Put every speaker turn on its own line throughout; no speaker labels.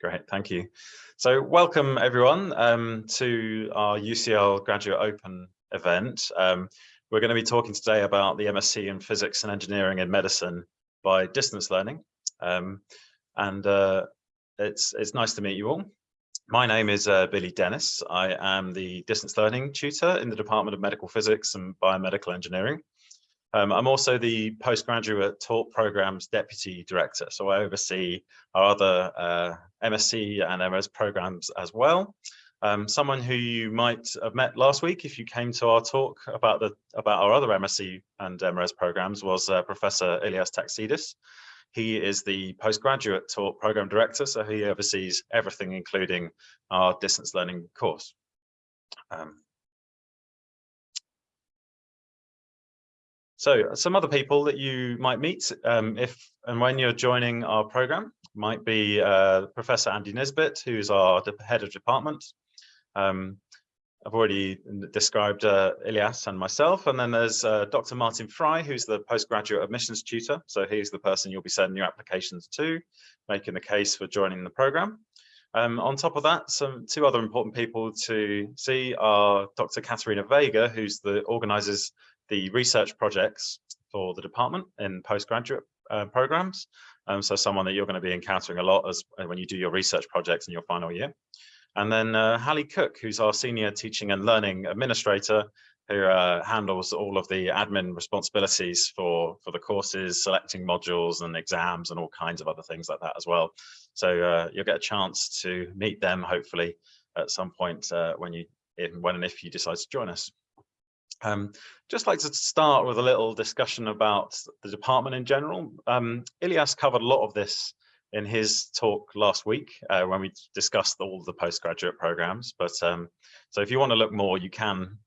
Great, thank you. So welcome everyone um, to our UCL Graduate Open event. Um, we're going to be talking today about the MSc in Physics and Engineering in Medicine by distance learning. Um, and uh, it's, it's nice to meet you all. My name is uh, Billy Dennis. I am the distance learning tutor in the Department of Medical Physics and Biomedical Engineering. Um, I'm also the postgraduate taught programs deputy director, so I oversee our other uh, MSc and MS programs as well. Um, someone who you might have met last week if you came to our talk about the about our other MSc and MRes programs was uh, Professor Ilias Tachtsidis. He is the postgraduate taught program director, so he oversees everything, including our distance learning course. Um, So some other people that you might meet um, if and when you're joining our program might be uh, Professor Andy Nisbet, who's our head of department. Um, I've already described uh, Ilias and myself, and then there's uh, Dr. Martin Fry, who's the postgraduate admissions tutor. So he's the person you'll be sending your applications to, making the case for joining the program. Um, on top of that, some two other important people to see are Dr. Katerina Vega, who's the organizers the research projects for the department in postgraduate uh, programs. Um, so someone that you're going to be encountering a lot as uh, when you do your research projects in your final year. And then uh, Hallie Cook, who's our senior teaching and learning administrator, who uh, handles all of the admin responsibilities for, for the courses, selecting modules and exams and all kinds of other things like that as well. So uh, you'll get a chance to meet them hopefully at some point uh, when you when and if you decide to join us. Um, just like to start with a little discussion about the department in general. Um, Ilias covered a lot of this in his talk last week uh, when we discussed all the postgraduate programs. But um, so if you want to look more, you can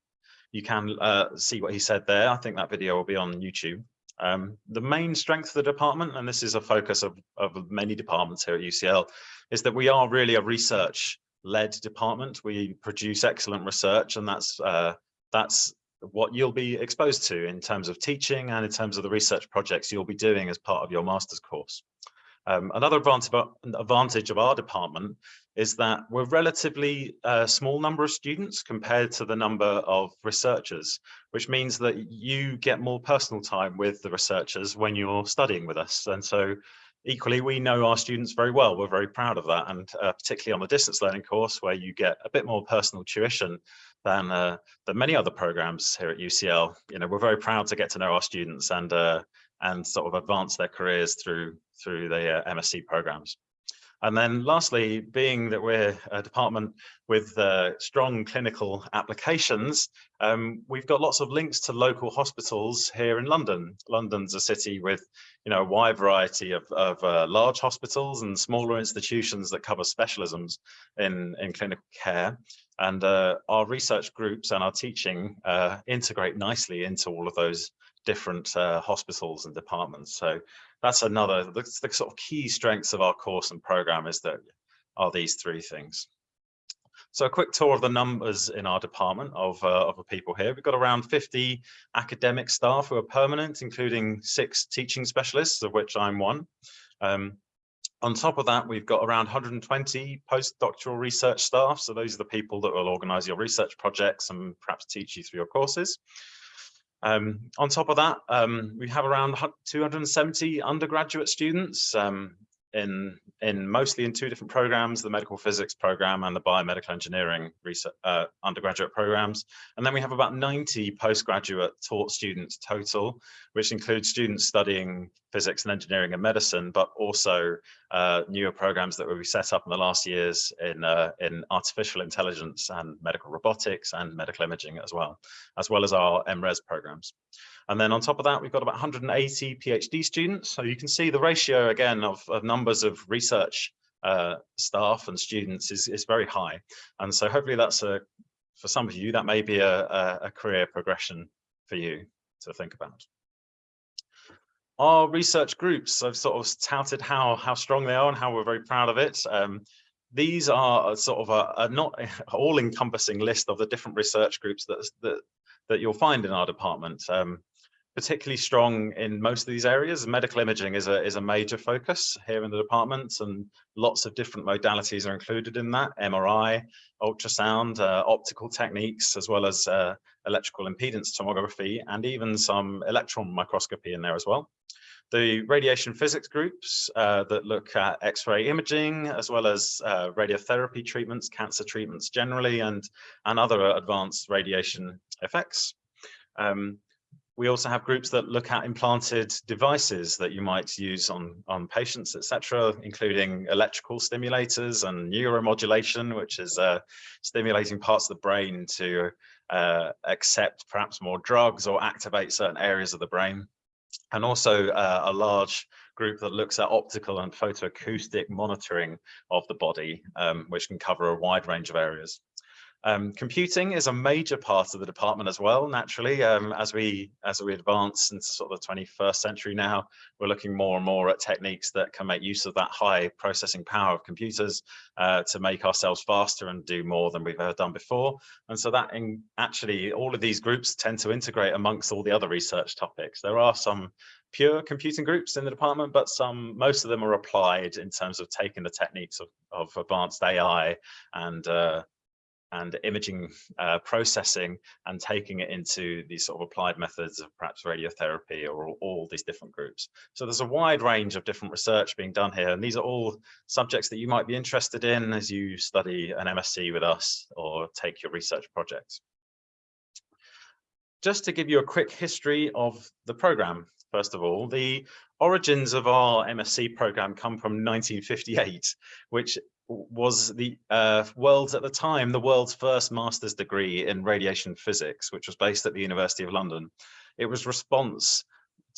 you can uh, see what he said there. I think that video will be on YouTube. Um, the main strength of the department, and this is a focus of, of many departments here at UCL, is that we are really a research led department. We produce excellent research and that's uh, that's what you'll be exposed to in terms of teaching and in terms of the research projects you'll be doing as part of your master's course. Um, another advantage of our department is that we're relatively uh, small number of students compared to the number of researchers, which means that you get more personal time with the researchers when you're studying with us. And so equally, we know our students very well. We're very proud of that. And uh, particularly on the distance learning course, where you get a bit more personal tuition than uh, than many other programs here at UCL. You know, we're very proud to get to know our students and uh, and sort of advance their careers through through the uh, MSc programs. And then lastly, being that we're a department with uh, strong clinical applications, um, we've got lots of links to local hospitals here in London. London's a city with you know, a wide variety of, of uh, large hospitals and smaller institutions that cover specialisms in, in clinical care. And uh, our research groups and our teaching uh, integrate nicely into all of those different uh, hospitals and departments. So that's another, the, the sort of key strengths of our course and program is that are these three things. So a quick tour of the numbers in our department of, uh, of the people here. We've got around 50 academic staff who are permanent, including six teaching specialists, of which I'm one. Um, on top of that, we've got around 120 postdoctoral research staff. So those are the people that will organize your research projects and perhaps teach you through your courses. Um, on top of that, um, we have around 270 undergraduate students. Um, in in mostly in two different programs, the medical physics program and the biomedical engineering research, uh, undergraduate programs. And then we have about 90 postgraduate taught students total, which includes students studying physics and engineering and medicine, but also uh, newer programs that be set up in the last years in, uh, in artificial intelligence and medical robotics and medical imaging as well, as well as our MRes programs. And then on top of that, we've got about 180 PhD students. So you can see the ratio again of, of numbers of research uh, staff and students is, is very high. And so hopefully that's a, for some of you, that may be a, a career progression for you to think about. Our research groups, I've sort of touted how, how strong they are and how we're very proud of it. Um, these are sort of a, a not all-encompassing list of the different research groups that, that, that you'll find in our department. Um, particularly strong in most of these areas. Medical imaging is a, is a major focus here in the departments and lots of different modalities are included in that, MRI, ultrasound, uh, optical techniques, as well as uh, electrical impedance tomography, and even some electron microscopy in there as well. The radiation physics groups uh, that look at X-ray imaging, as well as uh, radiotherapy treatments, cancer treatments generally, and, and other advanced radiation effects. Um, we also have groups that look at implanted devices that you might use on, on patients, etc., including electrical stimulators and neuromodulation, which is uh, stimulating parts of the brain to uh, accept perhaps more drugs or activate certain areas of the brain. And also uh, a large group that looks at optical and photoacoustic monitoring of the body, um, which can cover a wide range of areas. Um, computing is a major part of the department as well, naturally, um, as we as we advance into sort of the 21st century now, we're looking more and more at techniques that can make use of that high processing power of computers uh, to make ourselves faster and do more than we've ever done before. And so that in, actually all of these groups tend to integrate amongst all the other research topics. There are some pure computing groups in the department, but some, most of them are applied in terms of taking the techniques of, of advanced AI and uh, and imaging uh, processing and taking it into these sort of applied methods of perhaps radiotherapy or all, these different groups. So there's a wide range of different research being done here. And these are all subjects that you might be interested in as you study an MSc with us or take your research projects. Just to give you a quick history of the program, first of all, the origins of our MSc program come from 1958, which was the uh, world's at the time the world's first master's degree in radiation physics, which was based at the University of London. It was response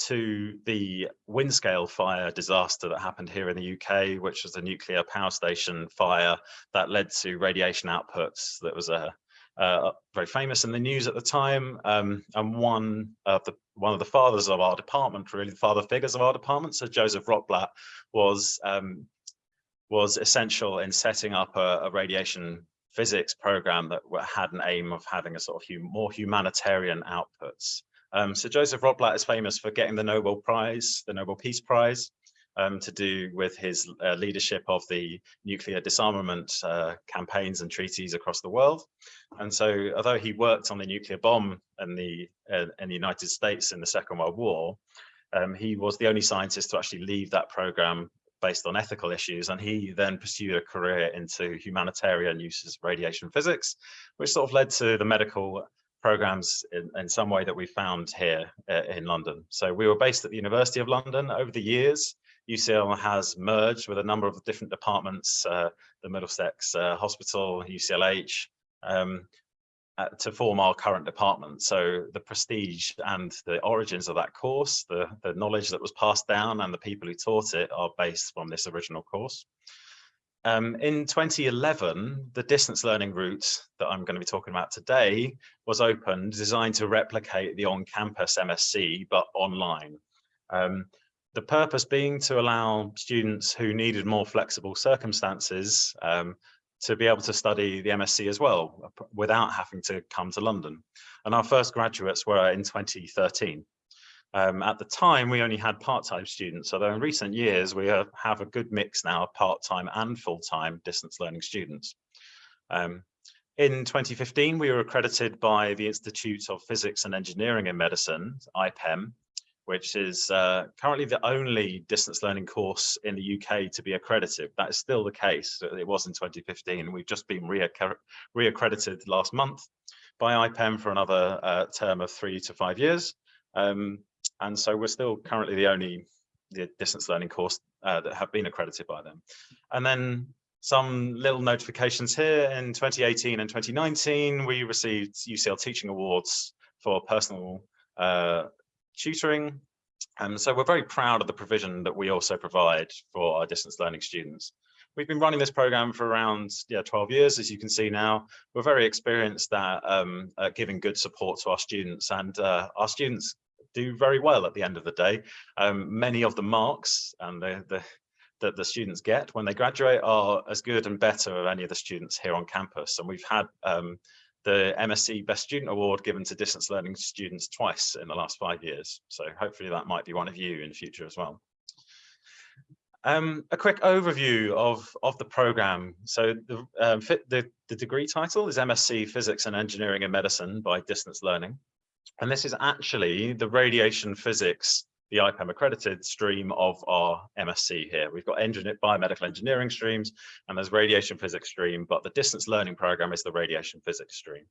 to the Windscale fire disaster that happened here in the UK, which was a nuclear power station fire that led to radiation outputs that was a uh, very famous in the news at the time, um, and one of the one of the fathers of our department, really the father figures of our department, so Joseph Rotblat, was um, was essential in setting up a, a radiation physics program that had an aim of having a sort of hum more humanitarian outputs. Um, so Joseph Rotblat is famous for getting the Nobel Prize, the Nobel Peace Prize, um, to do with his uh, leadership of the nuclear disarmament uh, campaigns and treaties across the world. And so although he worked on the nuclear bomb in the, uh, in the United States in the Second World War, um, he was the only scientist to actually leave that program based on ethical issues. And he then pursued a career into humanitarian uses of radiation physics, which sort of led to the medical programs in, in some way that we found here uh, in London. So we were based at the University of London over the years. UCL has merged with a number of different departments, uh, the Middlesex uh, Hospital, UCLH, um, uh, to form our current department. So the prestige and the origins of that course, the, the knowledge that was passed down and the people who taught it are based from this original course. Um, in 2011, the distance learning route that I'm going to be talking about today was opened, designed to replicate the on-campus MSc, but online. Um, the purpose being to allow students who needed more flexible circumstances um, to be able to study the MSc as well uh, without having to come to London. And our first graduates were in 2013. Um, at the time, we only had part-time students, although in recent years, we have a good mix now of part-time and full-time distance learning students. Um, in 2015, we were accredited by the Institute of Physics and Engineering in Medicine, IPEM, which is uh, currently the only distance learning course in the UK to be accredited. That is still the case. It was in 2015. We've just been re-accredited last month by IPEM for another uh, term of three to five years. Um, and so we're still currently the only the distance learning course uh, that have been accredited by them. And then some little notifications here in 2018 and 2019, we received UCL Teaching Awards for personal uh, tutoring. And so we're very proud of the provision that we also provide for our distance learning students. We've been running this program for around yeah, 12 years, as you can see now. We're very experienced at, um, at giving good support to our students and uh, our students do very well at the end of the day. Um, many of the marks and the, the, that the students get when they graduate are as good and better of any of the students here on campus. And we've had um, the MSc Best Student Award given to distance learning students twice in the last five years. So hopefully that might be one of you in the future as well. Um, a quick overview of, of the program. So the, um, the, the degree title is MSc Physics and Engineering in Medicine by Distance Learning. And this is actually the radiation physics, the IPEM accredited stream of our MSc here. We've got engineer, biomedical engineering streams and there's radiation physics stream, but the distance learning program is the radiation physics stream.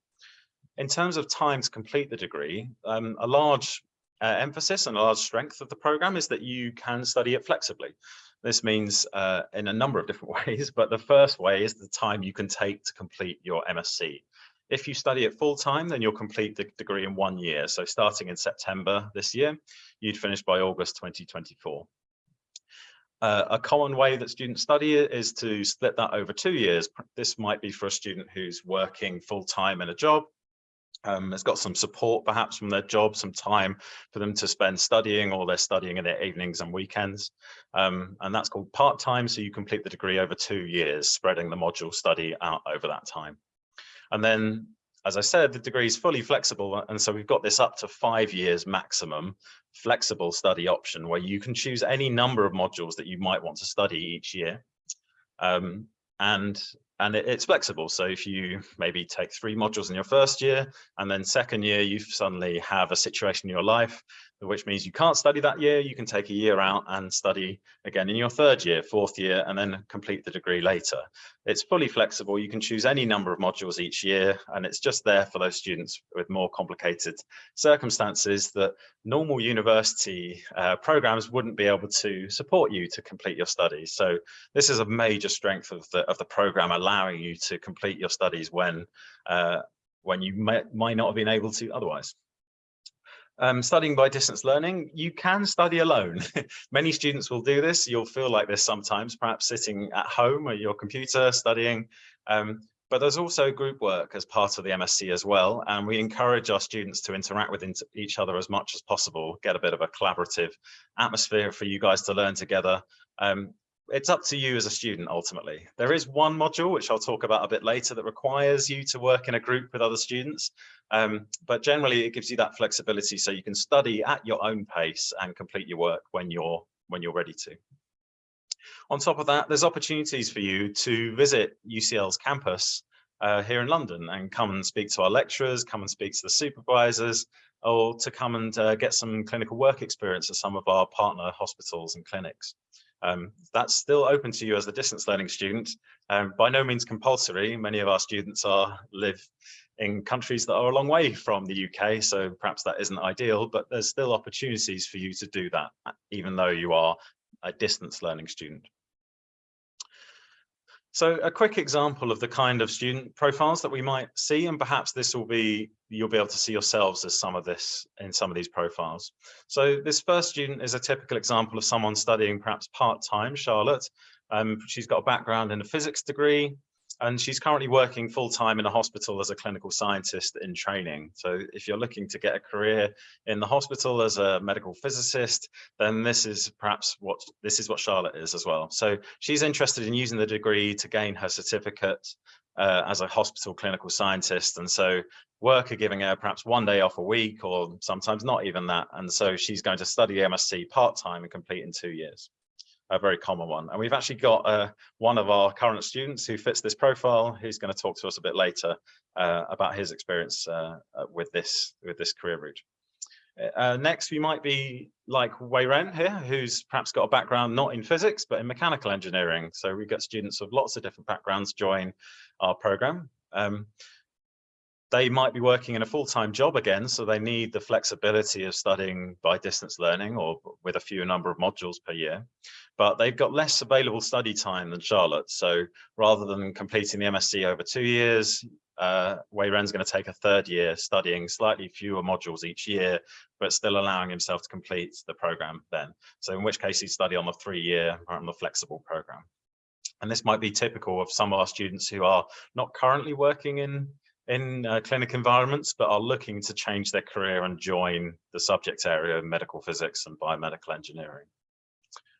In terms of time to complete the degree, um, a large uh, emphasis and a large strength of the program is that you can study it flexibly. This means uh, in a number of different ways, but the first way is the time you can take to complete your MSc. If you study it full time, then you'll complete the degree in one year. So starting in September this year, you'd finish by August 2024. Uh, a common way that students study it is to split that over two years. This might be for a student who's working full time in a job um, has got some support perhaps from their job, some time for them to spend studying or they're studying in their evenings and weekends. Um, and that's called part-time. So you complete the degree over two years, spreading the module study out over that time. And then, as I said, the degree is fully flexible. And so we've got this up to five years maximum flexible study option where you can choose any number of modules that you might want to study each year. Um, and and it, it's flexible. So if you maybe take three modules in your first year and then second year, you suddenly have a situation in your life which means you can't study that year. You can take a year out and study again in your third year, fourth year, and then complete the degree later. It's fully flexible. You can choose any number of modules each year, and it's just there for those students with more complicated circumstances that normal university uh, programs wouldn't be able to support you to complete your studies. So this is a major strength of the, of the program, allowing you to complete your studies when, uh, when you may, might not have been able to otherwise um, studying by distance learning, you can study alone. Many students will do this. You'll feel like this sometimes, perhaps sitting at home at your computer studying. Um, but there's also group work as part of the MSc as well. And we encourage our students to interact with each other as much as possible, get a bit of a collaborative atmosphere for you guys to learn together. Um, it's up to you as a student ultimately. There is one module, which I'll talk about a bit later, that requires you to work in a group with other students. Um, but generally it gives you that flexibility so you can study at your own pace and complete your work when you're when you're ready to. On top of that, there's opportunities for you to visit UCL's campus uh, here in London and come and speak to our lecturers, come and speak to the supervisors, or to come and uh, get some clinical work experience at some of our partner hospitals and clinics. Um, that's still open to you as a distance learning student. Um, by no means compulsory. Many of our students are live in countries that are a long way from the UK, so perhaps that isn't ideal, but there's still opportunities for you to do that, even though you are a distance learning student. So a quick example of the kind of student profiles that we might see, and perhaps this will be, you'll be able to see yourselves as some of this in some of these profiles. So this first student is a typical example of someone studying perhaps part-time, Charlotte. Um, she's got a background in a physics degree, and she's currently working full time in a hospital as a clinical scientist in training. So if you're looking to get a career in the hospital as a medical physicist, then this is perhaps what this is what Charlotte is as well. So she's interested in using the degree to gain her certificate uh, as a hospital clinical scientist. And so work are giving her perhaps one day off a week or sometimes not even that. And so she's going to study MSc part-time and complete in two years a very common one. And we've actually got uh, one of our current students who fits this profile, who's going to talk to us a bit later uh, about his experience uh, uh with this with this career route. Uh, next, we might be like Wei Ren here, who's perhaps got a background not in physics, but in mechanical engineering. So we get students of lots of different backgrounds join our program. Um, they might be working in a full-time job again, so they need the flexibility of studying by distance learning or with a few number of modules per year. But they've got less available study time than Charlotte. So rather than completing the MSc over two years, uh, Wei Ren's going to take a third year studying slightly fewer modules each year, but still allowing himself to complete the program then. So in which case he'd study on the three-year or on the flexible program. And this might be typical of some of our students who are not currently working in in uh, clinic environments, but are looking to change their career and join the subject area of medical physics and biomedical engineering.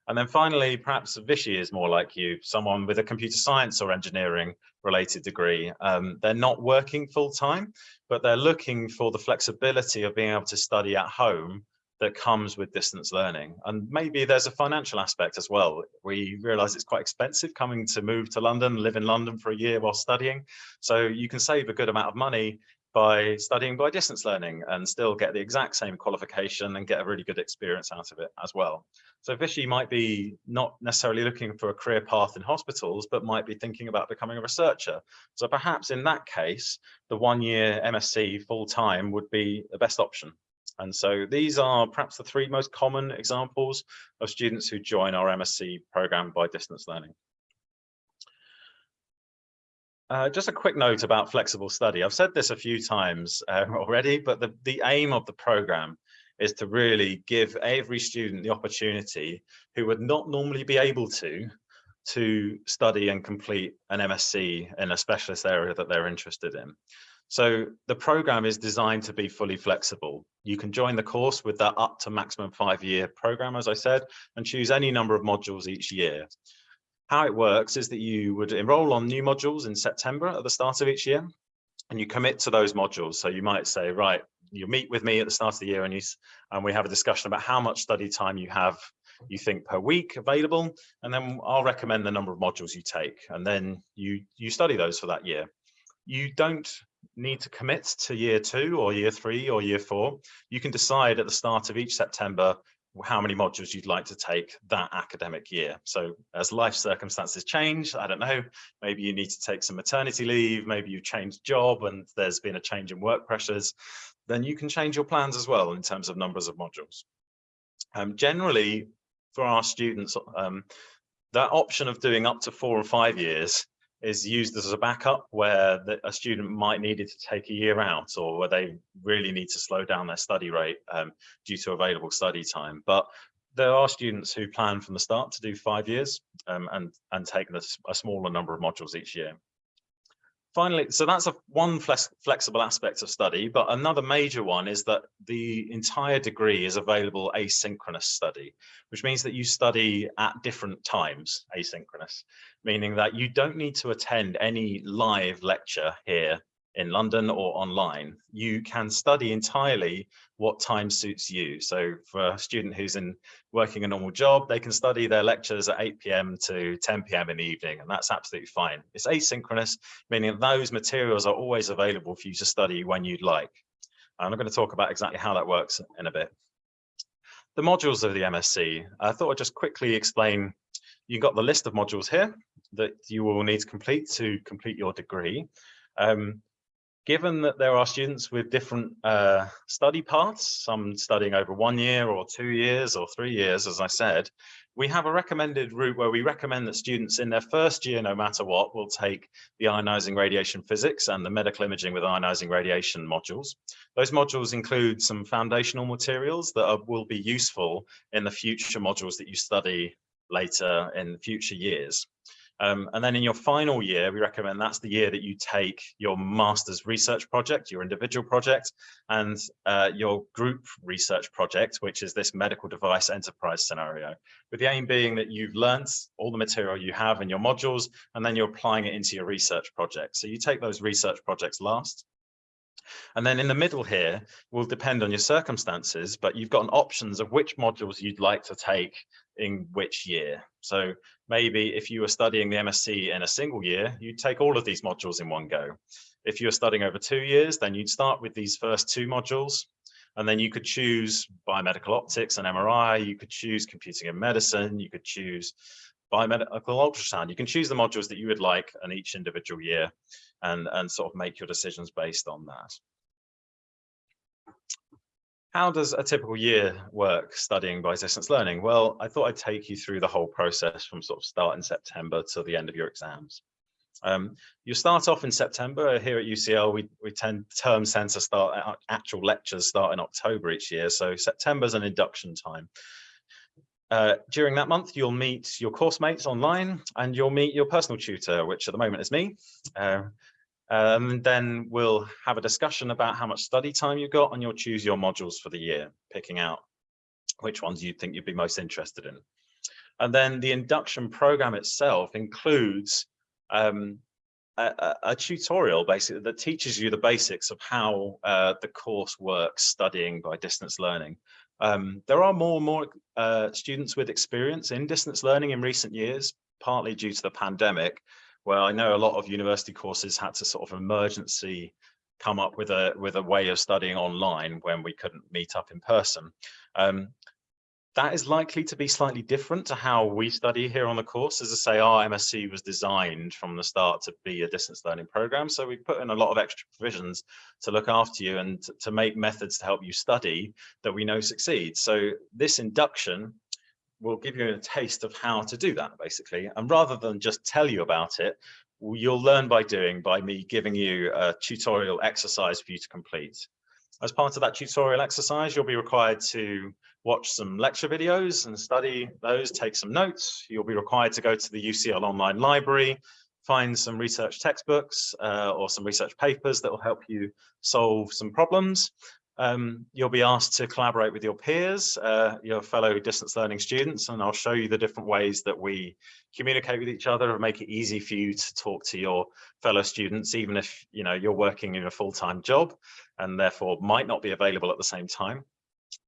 And then finally, perhaps Vichy is more like you, someone with a computer science or engineering related degree. Um, they're not working full time, but they're looking for the flexibility of being able to study at home that comes with distance learning. And maybe there's a financial aspect as well. We realize it's quite expensive coming to move to London, live in London for a year while studying. So you can save a good amount of money by studying by distance learning and still get the exact same qualification and get a really good experience out of it as well. So Vichy might be not necessarily looking for a career path in hospitals, but might be thinking about becoming a researcher. So perhaps in that case, the one year MSc full time would be the best option. And so these are perhaps the three most common examples of students who join our MSc program by distance learning. Uh, just a quick note about flexible study. I've said this a few times uh, already, but the, the aim of the program is to really give every student the opportunity who would not normally be able to to study and complete an MSc in a specialist area that they're interested in. So the program is designed to be fully flexible. You can join the course with that up to maximum five year program, as I said, and choose any number of modules each year. How it works is that you would enroll on new modules in September at the start of each year, and you commit to those modules. So you might say, right, you meet with me at the start of the year and, you, and we have a discussion about how much study time you have you think per week available and then I'll recommend the number of modules you take and then you you study those for that year you don't need to commit to year two or year three or year four you can decide at the start of each September how many modules you'd like to take that academic year. So as life circumstances change, I don't know, maybe you need to take some maternity leave, maybe you've changed job and there's been a change in work pressures, then you can change your plans as well in terms of numbers of modules. Um, generally, for our students, um, that option of doing up to four or five years is used as a backup where the, a student might need it to take a year out or where they really need to slow down their study rate um, due to available study time. But there are students who plan from the start to do five years um, and, and take a smaller number of modules each year. Finally, so that's a one flex, flexible aspect of study, but another major one is that the entire degree is available asynchronous study, which means that you study at different times, asynchronous, meaning that you don't need to attend any live lecture here in London or online, you can study entirely what time suits you. So for a student who's in working a normal job, they can study their lectures at 8 p.m. to 10 p.m. in the evening, and that's absolutely fine. It's asynchronous, meaning those materials are always available for you to study when you'd like. And I'm going to talk about exactly how that works in a bit. The modules of the MSc, I thought I'd just quickly explain, you've got the list of modules here that you will need to complete to complete your degree. Um, given that there are students with different uh, study paths, some studying over one year or two years or three years, as I said, we have a recommended route where we recommend that students in their first year, no matter what, will take the ionizing radiation physics and the medical imaging with ionizing radiation modules. Those modules include some foundational materials that are, will be useful in the future modules that you study later in future years. Um, and then in your final year, we recommend that's the year that you take your master's research project, your individual project, and uh, your group research project, which is this medical device enterprise scenario, with the aim being that you've learned all the material you have in your modules, and then you're applying it into your research project. So you take those research projects last, and then in the middle here will depend on your circumstances, but you've got options of which modules you'd like to take in which year. So maybe if you were studying the MSc in a single year, you'd take all of these modules in one go. If you were studying over two years, then you'd start with these first two modules, and then you could choose biomedical optics and MRI, you could choose computing and medicine, you could choose biomedical ultrasound. You can choose the modules that you would like in each individual year and, and sort of make your decisions based on that. How does a typical year work studying by distance learning? Well, I thought I'd take you through the whole process from sort of start in September to the end of your exams. Um, you start off in September here at UCL. We, we tend term center start actual lectures start in October each year. So September is an induction time. Uh, during that month, you'll meet your course mates online and you'll meet your personal tutor, which at the moment is me. Uh, um, then we'll have a discussion about how much study time you've got and you'll choose your modules for the year, picking out which ones you think you'd be most interested in. And then the induction program itself includes um, a, a, tutorial basically that teaches you the basics of how uh, the course works studying by distance learning. Um, there are more and more uh, students with experience in distance learning in recent years, partly due to the pandemic, where I know a lot of university courses had to sort of emergency come up with a with a way of studying online when we couldn't meet up in person. Um, that is likely to be slightly different to how we study here on the course. As I say, our MSc was designed from the start to be a distance learning program. So we put in a lot of extra provisions to look after you and to make methods to help you study that we know succeed. So this induction will give you a taste of how to do that basically. And rather than just tell you about it, you'll learn by doing by me giving you a tutorial exercise for you to complete. As part of that tutorial exercise, you'll be required to watch some lecture videos and study those, take some notes. You'll be required to go to the UCL online library, find some research textbooks uh, or some research papers that will help you solve some problems. Um, you'll be asked to collaborate with your peers, uh, your fellow distance learning students, and I'll show you the different ways that we communicate with each other and make it easy for you to talk to your fellow students, even if you know you're working in a full-time job and therefore might not be available at the same time.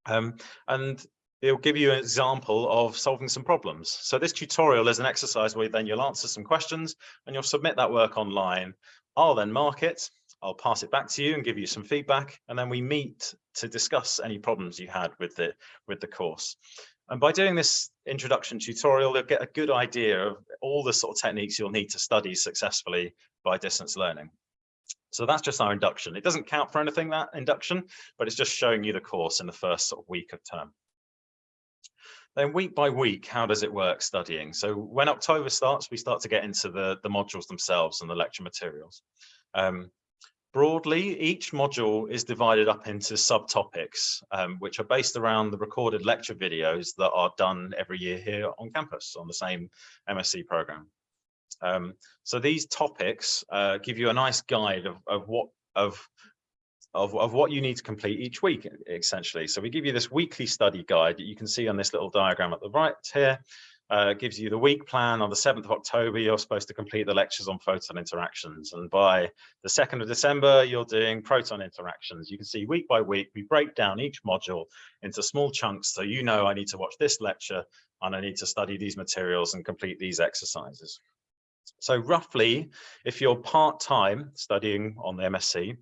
Um, and it'll give you an example of solving some problems. So this tutorial is an exercise where then you'll answer some questions and you'll submit that work online. I'll then mark it, I'll pass it back to you and give you some feedback, and then we meet to discuss any problems you had with the, with the course. And by doing this introduction tutorial, you'll get a good idea of all the sort of techniques you'll need to study successfully by distance learning. So that's just our induction. It doesn't count for anything, that induction, but it's just showing you the course in the first sort of week of term. Then week by week, how does it work studying? So when October starts, we start to get into the, the modules themselves and the lecture materials. Um, broadly, each module is divided up into subtopics, um, which are based around the recorded lecture videos that are done every year here on campus on the same MSc program. Um, so these topics uh, give you a nice guide of, of what of, of, of what you need to complete each week, essentially. So we give you this weekly study guide that you can see on this little diagram at the right here. Uh, gives you the week plan on the 7th of October, you're supposed to complete the lectures on photon interactions. And by the 2nd of December, you're doing proton interactions. You can see week by week, we break down each module into small chunks. So you know I need to watch this lecture and I need to study these materials and complete these exercises. So roughly, if you're part-time studying on the MSc,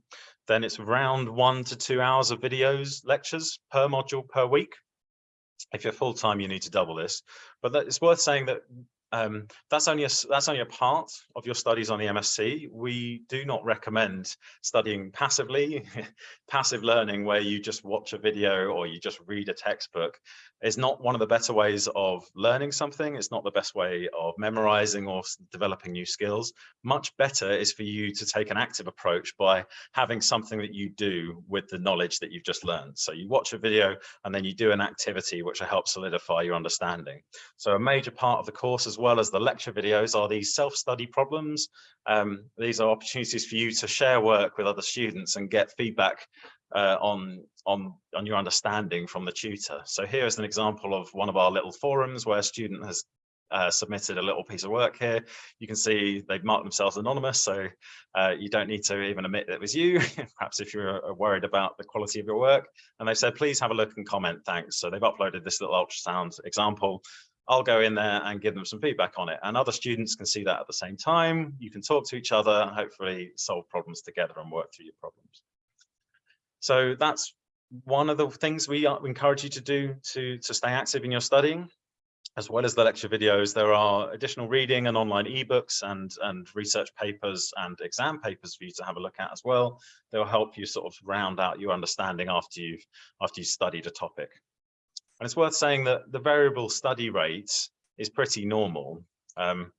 then it's around one to two hours of videos, lectures per module per week. If you're full-time, you need to double this. But that, it's worth saying that um, that's only a that's only a part of your studies on the MSc. We do not recommend studying passively, passive learning where you just watch a video or you just read a textbook is not one of the better ways of learning something. It's not the best way of memorizing or developing new skills. Much better is for you to take an active approach by having something that you do with the knowledge that you've just learned. So you watch a video and then you do an activity which will help solidify your understanding. So a major part of the course as as the lecture videos are these self-study problems. Um, these are opportunities for you to share work with other students and get feedback uh, on on on your understanding from the tutor. So here is an example of one of our little forums where a student has uh, submitted a little piece of work here. You can see they've marked themselves anonymous, so uh, you don't need to even admit that it was you, perhaps if you're uh, worried about the quality of your work. And they said, please have a look and comment, thanks. So they've uploaded this little ultrasound example. I'll go in there and give them some feedback on it. And other students can see that at the same time. You can talk to each other and hopefully solve problems together and work through your problems. So that's one of the things we encourage you to do to, to stay active in your studying. As well as the lecture videos, there are additional reading and online ebooks and, and research papers and exam papers for you to have a look at as well. They'll help you sort of round out your understanding after you've, after you've studied a topic. And it's worth saying that the variable study rate is pretty normal. Um,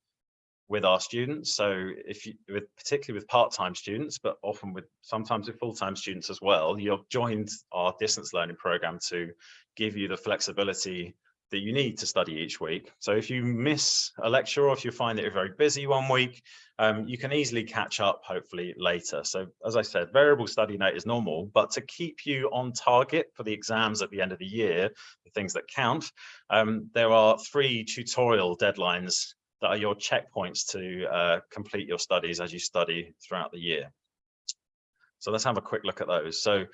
with our students. So if you, with, particularly with part-time students, but often with sometimes with full-time students as well, you've joined our distance learning program to give you the flexibility that you need to study each week. So if you miss a lecture or if you find that you're very busy one week, um, you can easily catch up hopefully later. So as I said, variable study note is normal, but to keep you on target for the exams at the end of the year, the things that count, um, there are three tutorial deadlines that are your checkpoints to uh, complete your studies as you study throughout the year. So let's have a quick look at those. So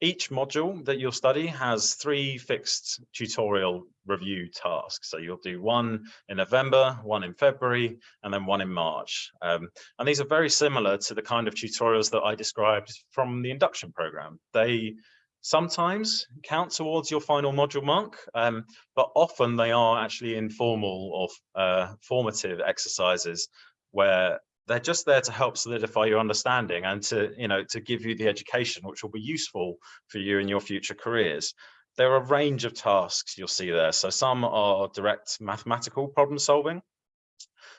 each module that you'll study has three fixed tutorial review tasks. So you'll do one in November, one in February, and then one in March. Um, and these are very similar to the kind of tutorials that I described from the induction program. They sometimes count towards your final module mark, um, but often they are actually informal or uh, formative exercises where they're just there to help solidify your understanding and to you know to give you the education which will be useful for you in your future careers. There are a range of tasks you'll see there. So some are direct mathematical problem solving.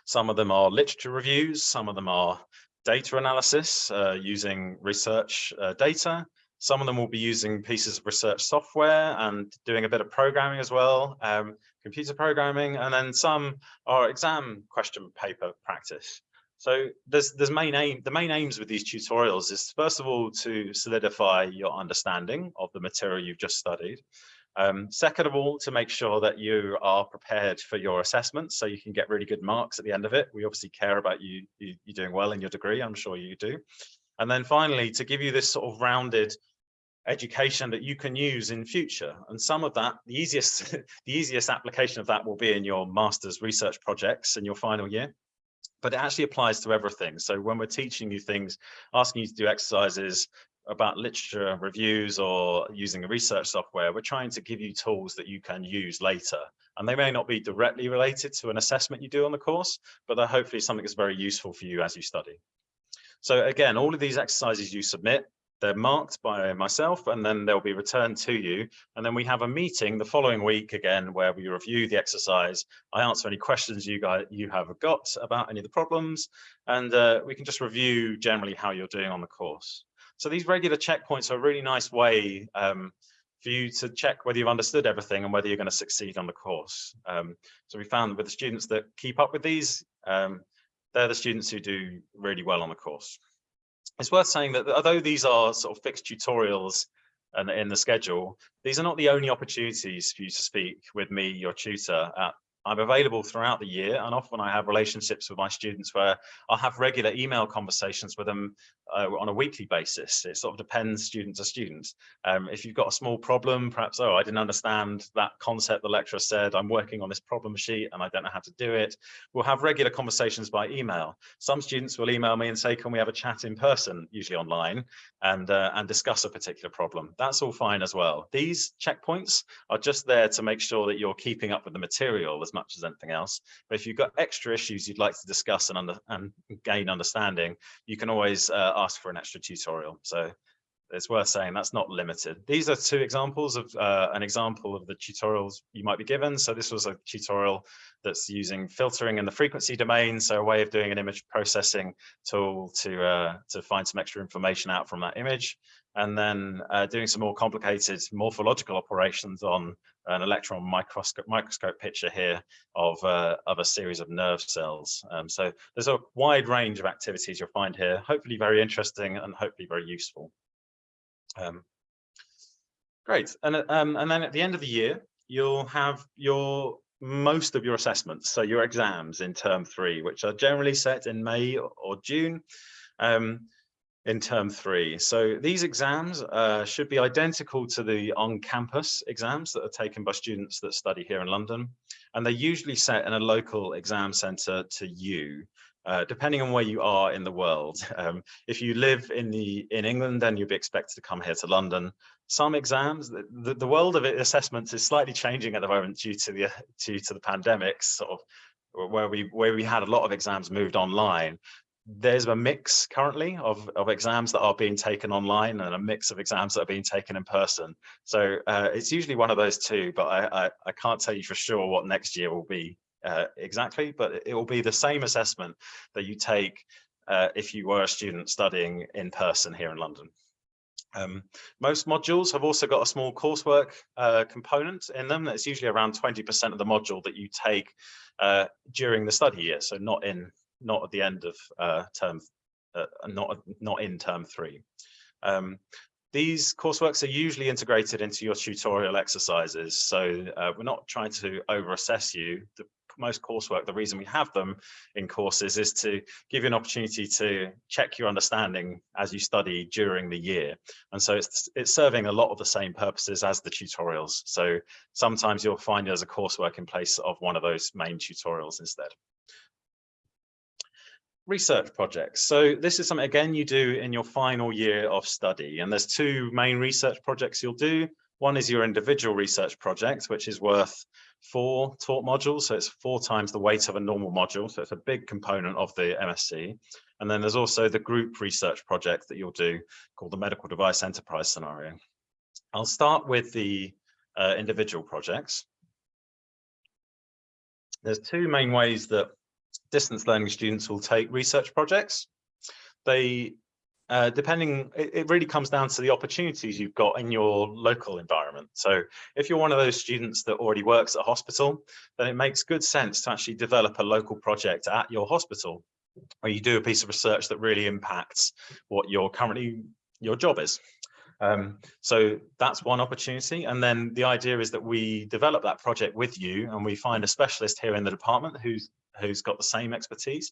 Some of them are literature reviews. Some of them are data analysis uh, using research uh, data. Some of them will be using pieces of research software and doing a bit of programming as well um, computer programming. And then some are exam question paper practice so there's there's main aim the main aims with these tutorials is first of all to solidify your understanding of the material you've just studied. Um, second of all, to make sure that you are prepared for your assessments so you can get really good marks at the end of it. We obviously care about you, you, you doing well in your degree, I'm sure you do. And then finally, to give you this sort of rounded education that you can use in future. And some of that, the easiest, the easiest application of that will be in your master's research projects in your final year but it actually applies to everything. So when we're teaching you things, asking you to do exercises about literature reviews or using a research software, we're trying to give you tools that you can use later. And they may not be directly related to an assessment you do on the course, but they're hopefully something that's very useful for you as you study. So again, all of these exercises you submit, they're marked by myself and then they'll be returned to you. And then we have a meeting the following week again, where we review the exercise. I answer any questions you guys you have got about any of the problems, and uh, we can just review generally how you're doing on the course. So these regular checkpoints are a really nice way um, for you to check whether you've understood everything and whether you're going to succeed on the course. Um, so we found with the students that keep up with these, um, they're the students who do really well on the course it's worth saying that although these are sort of fixed tutorials and in the schedule, these are not the only opportunities for you to speak with me, your tutor, at I'm available throughout the year and often I have relationships with my students where I'll have regular email conversations with them uh, on a weekly basis. It sort of depends student to student. Um, if you've got a small problem, perhaps, oh, I didn't understand that concept the lecturer said, I'm working on this problem sheet and I don't know how to do it. We'll have regular conversations by email. Some students will email me and say, can we have a chat in person, usually online, and, uh, and discuss a particular problem. That's all fine as well. These checkpoints are just there to make sure that you're keeping up with the material as much as anything else. But if you've got extra issues you'd like to discuss and, under, and gain understanding, you can always uh, ask for an extra tutorial. So it's worth saying that's not limited. These are two examples of uh, an example of the tutorials you might be given. So this was a tutorial that's using filtering in the frequency domain. So a way of doing an image processing tool to, uh, to find some extra information out from that image. And then uh, doing some more complicated morphological operations on an electron microscope, microscope picture here of, uh, of a series of nerve cells. Um, so there's a wide range of activities you'll find here, hopefully very interesting and hopefully very useful. Um, great, and, um, and then at the end of the year, you'll have your most of your assessments, so your exams in term three, which are generally set in May or June. Um, in term three. So these exams uh, should be identical to the on-campus exams that are taken by students that study here in London. And they're usually set in a local exam centre to you. Uh, depending on where you are in the world. Um, if you live in the in England, then you'll be expected to come here to London. Some exams, the, the world of assessments is slightly changing at the moment due to the due to the pandemic, sort of where we where we had a lot of exams moved online there's a mix currently of, of exams that are being taken online and a mix of exams that are being taken in person. So uh, it's usually one of those two, but I, I, I, can't tell you for sure what next year will be uh, exactly, but it will be the same assessment that you take uh, if you were a student studying in person here in London. Um, most modules have also got a small coursework uh, component in them. That's usually around 20% of the module that you take uh, during the study year. So not in, not at the end of uh, term, uh, not, not in term three. Um, these courseworks are usually integrated into your tutorial exercises. So uh, we're not trying to over assess you. The most coursework, the reason we have them in courses is to give you an opportunity to check your understanding as you study during the year. And so it's, it's serving a lot of the same purposes as the tutorials. So sometimes you'll find there's a coursework in place of one of those main tutorials instead research projects. So this is something, again, you do in your final year of study. And there's two main research projects you'll do. One is your individual research project, which is worth four taught modules. So it's four times the weight of a normal module. So it's a big component of the MSc. And then there's also the group research project that you'll do called the medical device enterprise scenario. I'll start with the uh, individual projects. There's two main ways that distance learning students will take research projects. They, uh, depending, it, it, really comes down to the opportunities you've got in your local environment. So if you're one of those students that already works at a hospital, then it makes good sense to actually develop a local project at your hospital where you do a piece of research that really impacts what your currently your job is. Um, so that's one opportunity. And then the idea is that we develop that project with you and we find a specialist here in the department who's who's got the same expertise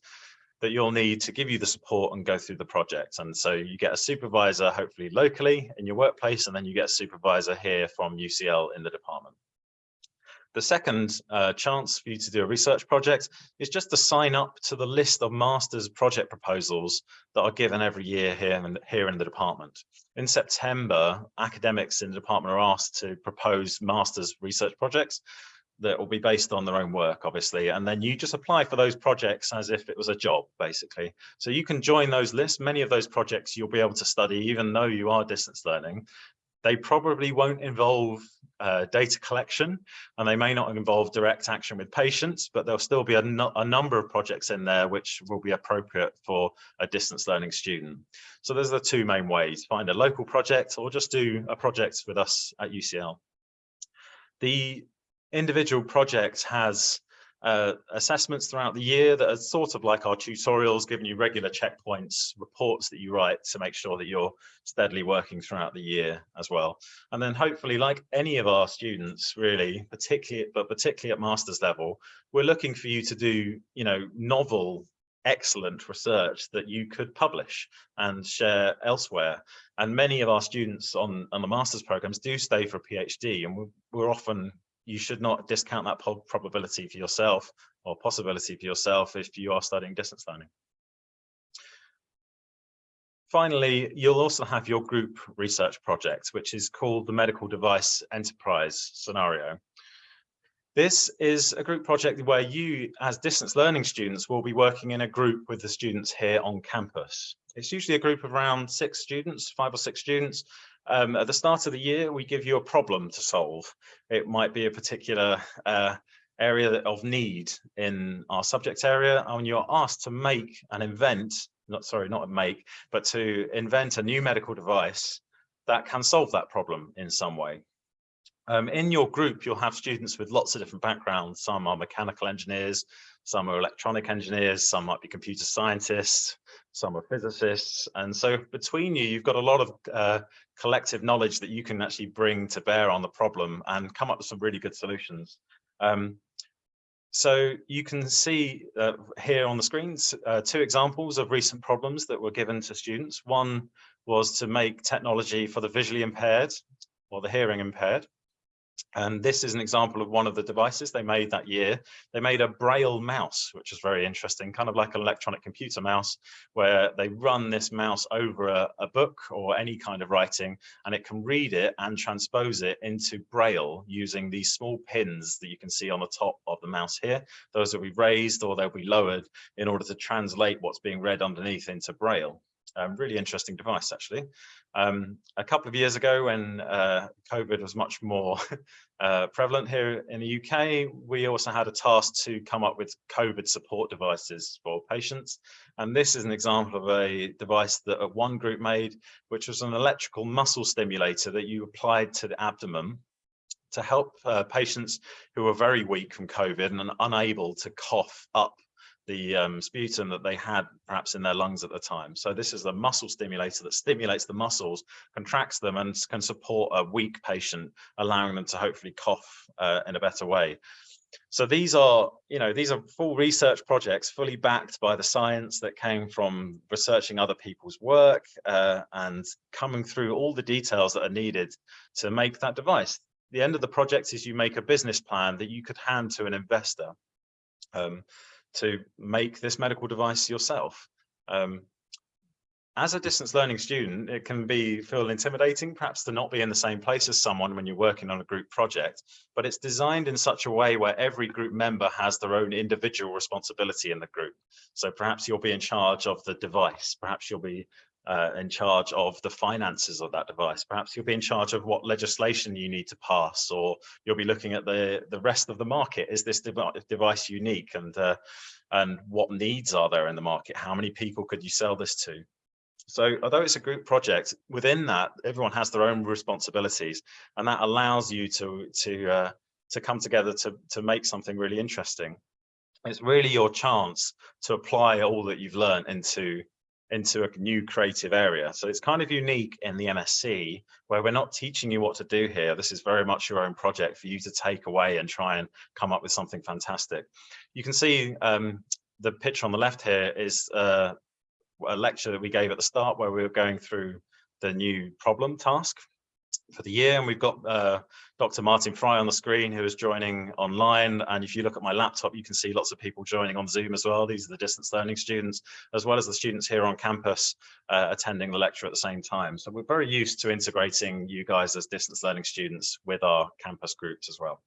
that you'll need to give you the support and go through the project. And so you get a supervisor, hopefully locally in your workplace, and then you get a supervisor here from UCL in the department. The second uh, chance for you to do a research project is just to sign up to the list of master's project proposals that are given every year here in, here in the department. In September, academics in the department are asked to propose master's research projects that will be based on their own work, obviously. And then you just apply for those projects as if it was a job, basically. So you can join those lists. Many of those projects you'll be able to study, even though you are distance learning. They probably won't involve uh, data collection and they may not involve direct action with patients, but there'll still be a, a number of projects in there which will be appropriate for a distance learning student. So there's the two main ways, find a local project or just do a project with us at UCL. The individual project has uh, assessments throughout the year that are sort of like our tutorials, giving you regular checkpoints, reports that you write to make sure that you're steadily working throughout the year as well. And then hopefully, like any of our students, really, particularly, but particularly at master's level, we're looking for you to do, you know, novel excellent research that you could publish and share elsewhere. And many of our students on, on the master's programs do stay for a PhD and we're, we're often you should not discount that probability for yourself or possibility for yourself if you are studying distance learning. Finally, you'll also have your group research project, which is called the Medical Device Enterprise Scenario. This is a group project where you, as distance learning students, will be working in a group with the students here on campus. It's usually a group of around six students, five or six students, um, at the start of the year, we give you a problem to solve. It might be a particular uh, area of need in our subject area, and you're asked to make and invent, not sorry, not make, but to invent a new medical device that can solve that problem in some way. Um, in your group, you'll have students with lots of different backgrounds. Some are mechanical engineers, some are electronic engineers, some might be computer scientists, some are physicists. And so between you, you've got a lot of uh, collective knowledge that you can actually bring to bear on the problem and come up with some really good solutions. Um, so you can see uh, here on the screens uh, two examples of recent problems that were given to students. One was to make technology for the visually impaired or the hearing impaired. And this is an example of one of the devices they made that year. They made a braille mouse, which is very interesting, kind of like an electronic computer mouse, where they run this mouse over a, a, book or any kind of writing, and it can read it and transpose it into braille using these small pins that you can see on the top of the mouse here. Those will be raised or they'll be lowered in order to translate what's being read underneath into braille. Um, really interesting device, actually. Um, a couple of years ago, when uh, COVID was much more uh, prevalent here in the UK, we also had a task to come up with COVID support devices for patients. And this is an example of a device that one group made, which was an electrical muscle stimulator that you applied to the abdomen to help uh, patients who were very weak from COVID and unable to cough up the um, sputum that they had perhaps in their lungs at the time. So this is a muscle stimulator that stimulates the muscles, contracts them and can support a weak patient, allowing them to hopefully cough uh, in a better way. So these are, you know, these are full research projects fully backed by the science that came from researching other people's work uh, and coming through all the details that are needed to make that device. The end of the project is you make a business plan that you could hand to an investor. Um, to make this medical device yourself. Um, as a distance learning student, it can be feel intimidating, perhaps to not be in the same place as someone when you're working on a group project, but it's designed in such a way where every group member has their own individual responsibility in the group. So perhaps you'll be in charge of the device, perhaps you'll be uh, in charge of the finances of that device. Perhaps you'll be in charge of what legislation you need to pass, or you'll be looking at the, the rest of the market. Is this device unique and, uh, and what needs are there in the market? How many people could you sell this to? So although it's a group project, within that, everyone has their own responsibilities and that allows you to, to, uh, to come together to, to make something really interesting. It's really your chance to apply all that you've learned into into a new creative area. So it's kind of unique in the MSc where we're not teaching you what to do here. This is very much your own project for you to take away and try and come up with something fantastic. You can see um, the picture on the left here is uh, a lecture that we gave at the start where we were going through the new problem task for the year. And we've got uh, Dr. Martin Fry on the screen who is joining online. And if you look at my laptop, you can see lots of people joining on Zoom as well. These are the distance learning students, as well as the students here on campus uh, attending the lecture at the same time. So we're very used to integrating you guys as distance learning students with our campus groups as well.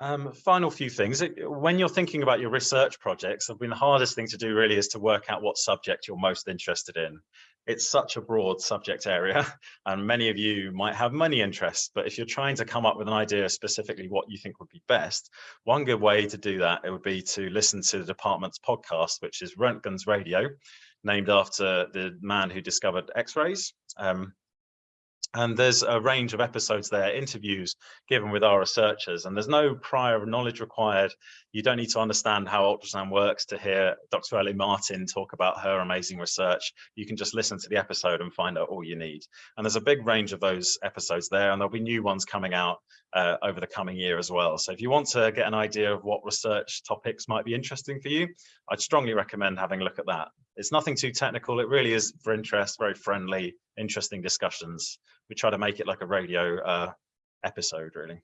Um, final few things. When you're thinking about your research projects, I mean, the hardest thing to do really is to work out what subject you're most interested in it's such a broad subject area and many of you might have many interests but if you're trying to come up with an idea specifically what you think would be best one good way to do that it would be to listen to the department's podcast which is Röntgen's Radio named after the man who discovered x-rays um, and there's a range of episodes there, interviews given with our researchers, and there's no prior knowledge required. You don't need to understand how ultrasound works to hear Dr. Ellie Martin talk about her amazing research. You can just listen to the episode and find out all you need. And there's a big range of those episodes there, and there'll be new ones coming out uh, over the coming year as well. So if you want to get an idea of what research topics might be interesting for you, I'd strongly recommend having a look at that. It's nothing too technical. It really is for interest, very friendly, interesting discussions. We try to make it like a radio uh, episode, really.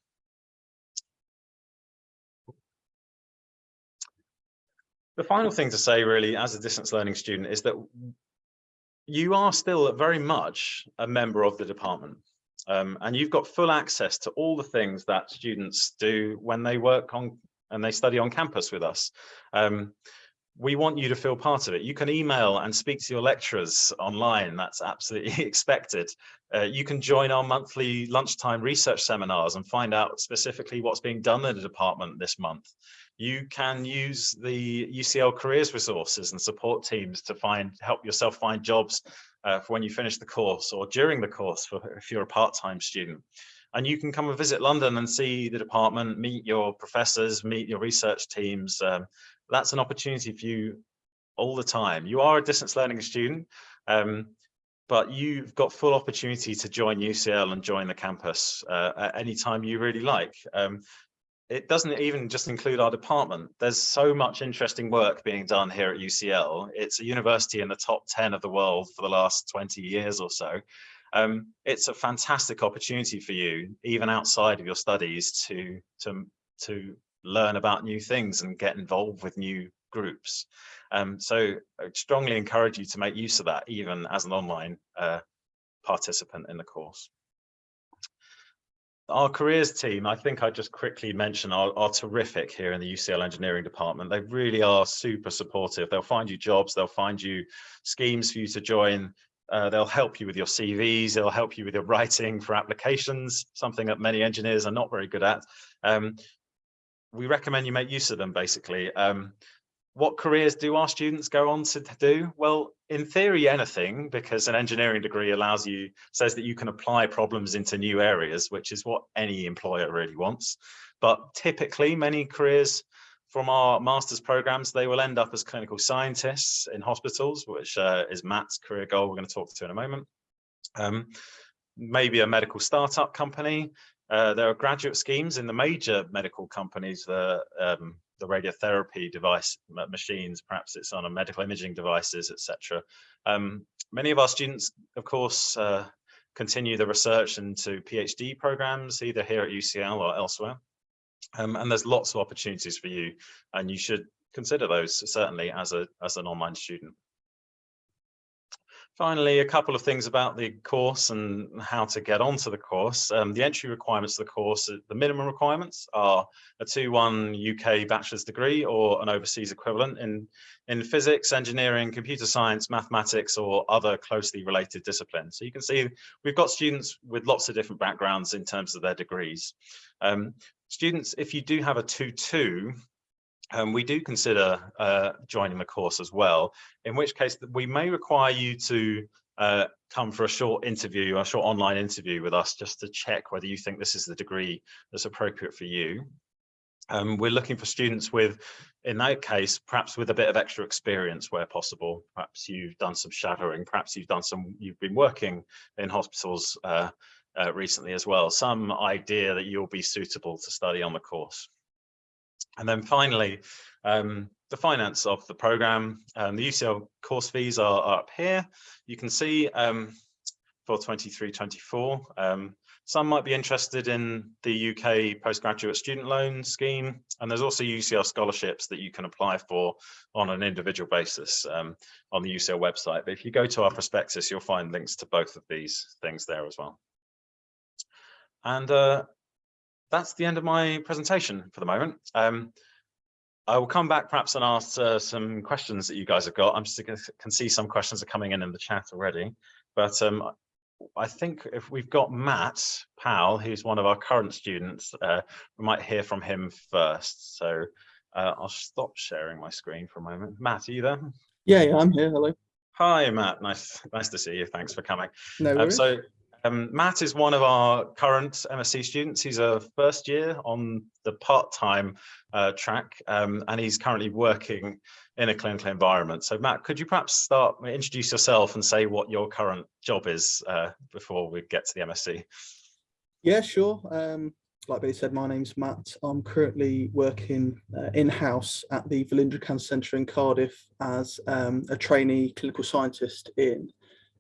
The final thing to say really as a distance learning student is that you are still very much a member of the department. Um, and you've got full access to all the things that students do when they work on and they study on campus with us. Um, we want you to feel part of it. You can email and speak to your lecturers online. That's absolutely expected. Uh, you can join our monthly lunchtime research seminars and find out specifically what's being done in the department this month. You can use the UCL careers resources and support teams to find help yourself find jobs uh, for when you finish the course or during the course for if you're a part-time student. And you can come and visit London and see the department, meet your professors, meet your research teams. Um, that's an opportunity for you all the time. You are a distance learning student, um, but you've got full opportunity to join UCL and join the campus uh, at any time you really like. Um, it doesn't even just include our department. There's so much interesting work being done here at UCL. It's a university in the top 10 of the world for the last 20 years or so. Um, it's a fantastic opportunity for you, even outside of your studies, to, to, to learn about new things and get involved with new groups. Um, so I strongly encourage you to make use of that, even as an online uh, participant in the course. Our careers team, I think I just quickly mention are, are, terrific here in the UCL engineering department. They really are super supportive. They'll find you jobs, they'll find you schemes for you to join. Uh, they'll help you with your CVs, they'll help you with your writing for applications, something that many engineers are not very good at. Um, we recommend you make use of them basically. Um, what careers do our students go on to do? Well, in theory, anything, because an engineering degree allows you, says that you can apply problems into new areas, which is what any employer really wants. But typically, many careers from our master's programs, they will end up as clinical scientists in hospitals, which uh, is Matt's career goal we're going to talk to in a moment. Um, maybe a medical startup company. Uh, there are graduate schemes in the major medical companies, the um, the radiotherapy device machines, perhaps it's on a medical imaging devices, etc. Um, many of our students, of course, uh, continue the research into PhD programs, either here at UCL or elsewhere. Um, and there's lots of opportunities for you, and you should consider those certainly as a as an online student. Finally, a couple of things about the course and how to get onto the course. Um, the entry requirements of the course, uh, the minimum requirements are a 2-1 UK bachelor's degree or an overseas equivalent in, in physics, engineering, computer science, mathematics, or other closely related disciplines. So you can see we've got students with lots of different backgrounds in terms of their degrees. Um, students, if you do have a 2-2, um, we do consider uh, joining the course as well, in which case we may require you to uh, come for a short interview, a short online interview with us just to check whether you think this is the degree that's appropriate for you. Um, we're looking for students with, in that case, perhaps with a bit of extra experience where possible. Perhaps you've done some shadowing, perhaps you've done some, you've been working in hospitals uh, uh, recently as well. Some idea that you'll be suitable to study on the course. And then finally, um, the finance of the program. Um, the UCL course fees are, are, up here. You can see um, for 23-24. Um, some might be interested in the UK postgraduate student loan scheme, and there's also UCL scholarships that you can apply for on an individual basis um, on the UCL website. But if you go to our prospectus, you'll find links to both of these things there as well. And uh, that's the end of my presentation for the moment. Um, I will come back perhaps and ask uh, some questions that you guys have got. I'm just can see some questions are coming in in the chat already, but um, I think if we've got Matt Powell, who's one of our current students, uh, we might hear from him first. So uh, I'll stop sharing my screen for a moment. Matt, are you there?
Yeah, yeah, I'm here. Hello.
Hi, Matt. Nice, nice to see you. Thanks for coming.
No um,
so um, Matt is one of our current MSc students. He's a first year on the part-time uh, track, um, and he's currently working in a clinical environment. So Matt, could you perhaps start, introduce yourself and say what your current job is uh, before we get to the MSc?
Yeah, sure. Um, like Billy said, my name's Matt. I'm currently working uh, in-house at the Velindre Cancer Centre in Cardiff as um, a trainee clinical scientist in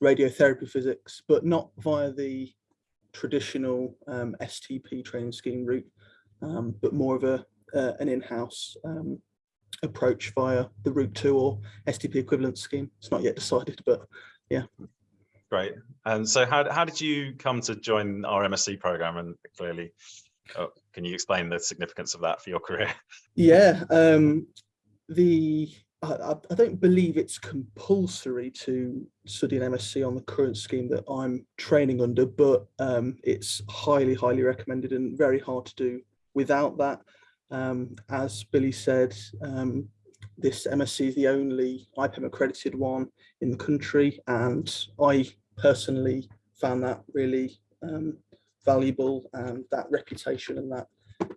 radiotherapy physics, but not via the traditional um, STP training scheme route, um, but more of a uh, an in-house um, approach via the route two or STP equivalent scheme. It's not yet decided, but yeah.
Great. And so how, how did you come to join our MSc program and clearly, oh, can you explain the significance of that for your career?
Yeah, um, the I, I, don't believe it's compulsory to study an MSc on the current scheme that I'm training under, but um, it's highly, highly recommended and very hard to do without that. Um, as Billy said, um, this MSc is the only IPEM accredited one in the country, and I personally found that really um, valuable and that reputation and that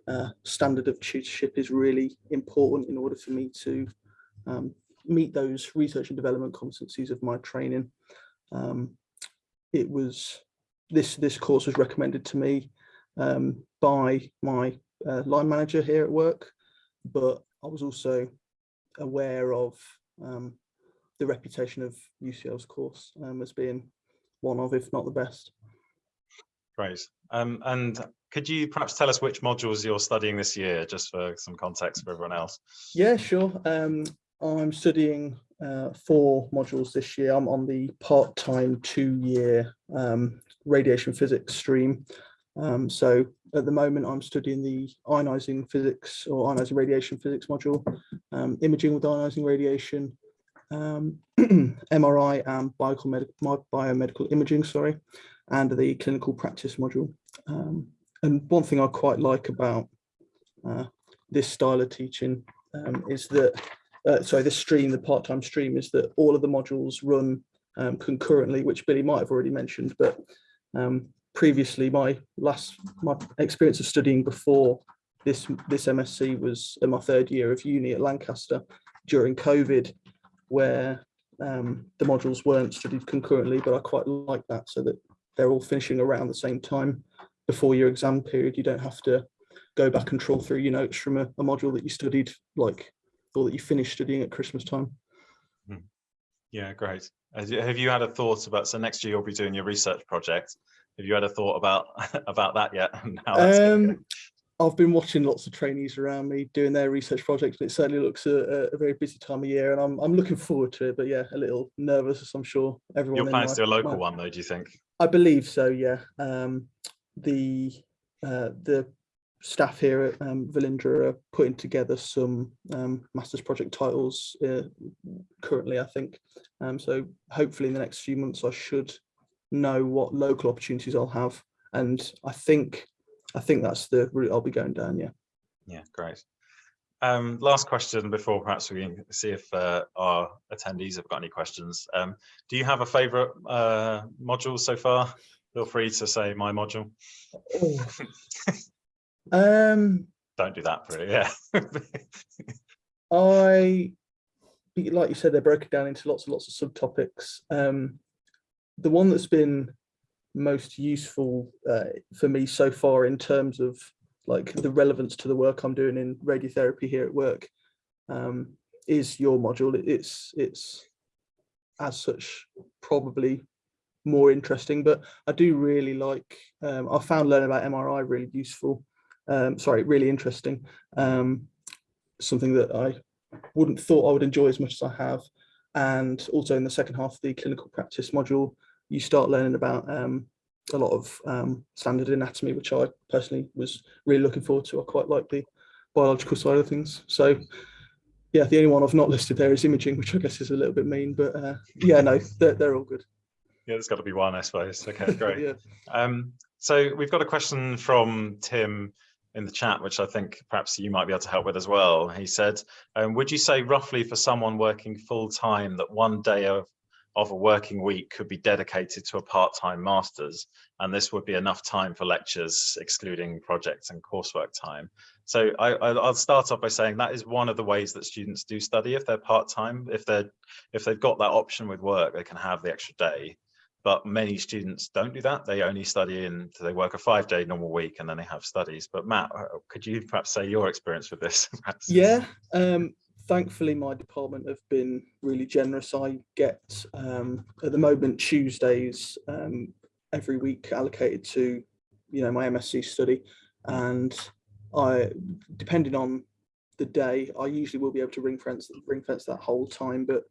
uh, standard of tutorship is really important in order for me to um, meet those research and development competencies of my training. Um, it was this this course was recommended to me um, by my uh, line manager here at work, but I was also aware of um, the reputation of UCL's course um, as being one of, if not the best.
Great. Um, and could you perhaps tell us which modules you're studying this year, just for some context for everyone else?
Yeah, sure. Um, I'm studying uh, four modules this year. I'm on the part-time two-year um, radiation physics stream. Um, so at the moment, I'm studying the ionizing physics or ionizing radiation physics module, um, imaging with ionizing radiation, um, MRI and biomedical, biomedical imaging, sorry, and the clinical practice module. Um, and one thing I quite like about uh, this style of teaching um, is that, uh, sorry, this stream, the part-time stream, is that all of the modules run um, concurrently, which Billy might have already mentioned, but um, previously my last, my experience of studying before this, this MSc was in my third year of uni at Lancaster during COVID, where um, the modules weren't studied concurrently, but I quite like that so that they're all finishing around the same time before your exam period. You don't have to go back and troll through your notes from a, a module that you studied like, or that you finish studying at Christmas time.
Hmm. Yeah, great. Have you had a thought about, so next year you'll be doing your research project. Have you had a thought about about that yet?
um, I've been watching lots of trainees around me doing their research projects, and it certainly looks a, a, very busy time of year, and I'm I'm looking forward to it. But yeah, a little nervous, as I'm sure everyone.
Your plans to do a local one, though? Do you think?
I believe so. Yeah. Um, the uh, the staff here at um, Velindre are putting together some um, master's project titles uh, currently, I think. Um, so hopefully in the next few months, I should know what local opportunities I'll have. And I think I think that's the route I'll be going down. Yeah.
Yeah, great. Um, last question before perhaps we can see if uh, our attendees have got any questions. Um, do you have a favorite uh, module so far? Feel free to say my module.
Um,
Don't do that for it, yeah.
I, like you said, they're broken down into lots and lots of subtopics. Um, the one that's been most useful uh, for me so far in terms of like the relevance to the work I'm doing in radiotherapy here at work um, is your module. It's it's as such probably more interesting, but I do really like. Um, I found learning about MRI really useful. Um, sorry, really interesting. Um, something that I wouldn't thought I would enjoy as much as I have. And also in the second half of the clinical practice module, you start learning about um, a lot of um, standard anatomy, which I personally was really looking forward to. I quite like the biological side of things. So yeah, the only one I've not listed there is imaging, which I guess is a little bit mean, but uh, yeah, no, they're, they're all good.
Yeah, there's got to be one, I suppose. Okay, great. yeah. um, so we've got a question from Tim in the chat, which I think perhaps you might be able to help with as well. He said, um, would you say roughly for someone working full time that one day of of a working week could be dedicated to a part-time master's and this would be enough time for lectures excluding projects and coursework time? So I, will start off by saying that is one of the ways that students do study. If they're part-time if they're if they've got that option with work they can have the extra day but many students don't do that. They only study in they work a five-day normal week and then they have studies. But matt uh, could you perhaps say your experience with this?
Yeah um thankfully my department have been really generous. I get um, at the moment Tuesdays um, every week allocated to you know my MSc study. And I depending on the day I usually will be able to ring fence ring fence that whole time. But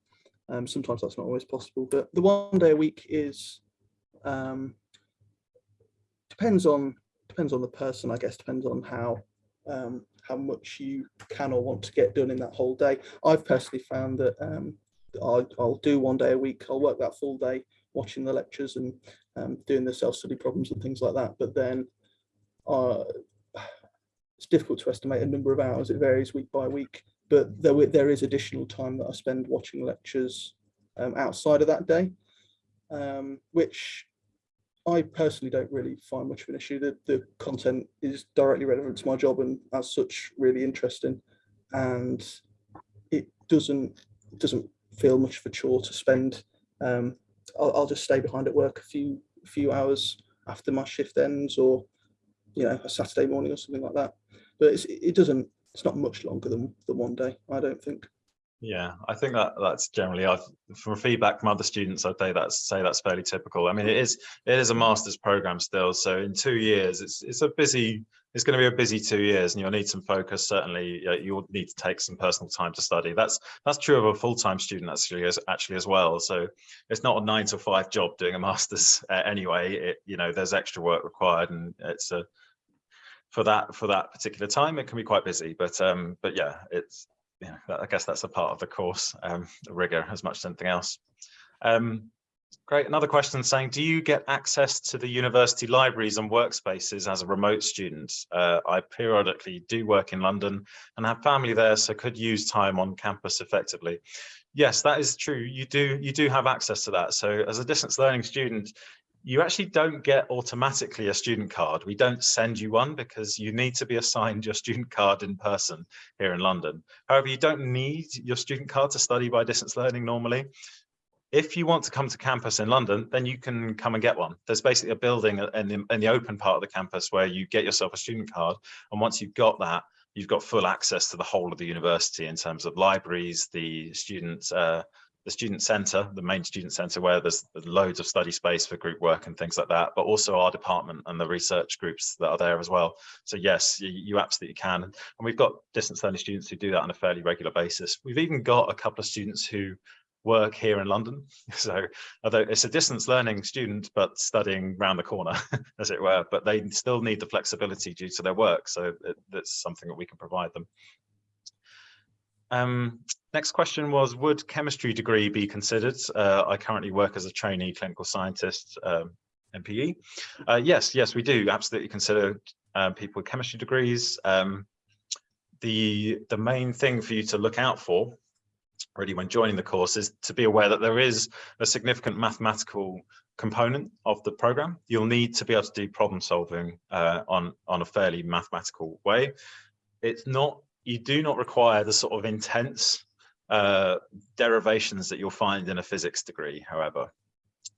um, sometimes that's not always possible but the one day a week is um, depends on depends on the person I guess depends on how um, how much you can or want to get done in that whole day. I've personally found that um, I'll, I'll, do one day a week. I'll work that full day watching the lectures and um, doing the self-study problems and things like that. But then uh, it's difficult to estimate a number of hours. It varies week by week. But there, there is additional time that I spend watching lectures um, outside of that day, um, which I personally don't really find much of an issue. The, the content is directly relevant to my job and as such really interesting. And it doesn't doesn't feel much of a chore to spend. Um, I'll, I'll, just stay behind at work a few few hours after my shift ends or, you know, a Saturday morning or something like that. But it doesn't, it's not much longer than, than one day, I don't think.
Yeah, I think that that's generally I've from feedback from other students, I'd say that's say that's fairly typical. I mean, it is it is a master's program still, so in two years, it's it's a busy it's going to be a busy two years and you'll need some focus. Certainly, you'll need to take some personal time to study. That's that's true of a full-time student actually as actually as well. So it's not a nine to five job doing a master's uh, anyway. It you know there's extra work required and it's a for that for that particular time it can be quite busy. But um but yeah, it's yeah I guess that's a part of the course um, rigor as much as anything else. Um, Great. Another question saying, do you get access to the university libraries and workspaces as a remote student? Uh, I periodically do work in London and have family there, so could use time on campus effectively. Yes, that is true. You do you do have access to that. So as a distance learning student, you actually don't get automatically a student card. We don't send you one because you need to be assigned your student card in person here in London. However, you don't need your student card to study by distance learning normally if you want to come to campus in London, then you can come and get one. There's basically a building in the, in the open part of the campus where you get yourself a student card. And once you've got that, you've got full access to the whole of the university in terms of libraries, the student, uh, the student center, the main student center where there's loads of study space for group work and things like that, but also our department and the research groups that are there as well. So yes, you, you absolutely can. And we've got distance learning students who do that on a fairly regular basis. We've even got a couple of students who work here in London. So although it's a distance learning student, but studying round the corner, as it were, but they still need the flexibility due to their work. So it, that's something that we can provide them. Um, next question was, would chemistry degree be considered? Uh, I currently work as a trainee clinical scientist, um, MPE. Uh, yes, yes, we do absolutely consider uh, people with chemistry degrees. Um, the, the main thing for you to look out for really when joining the course is to be aware that there is a significant mathematical component of the program. You'll need to be able to do problem solving uh, on, on a fairly mathematical way. It's not, you do not require the sort of intense uh, derivations that you'll find in a physics degree, however.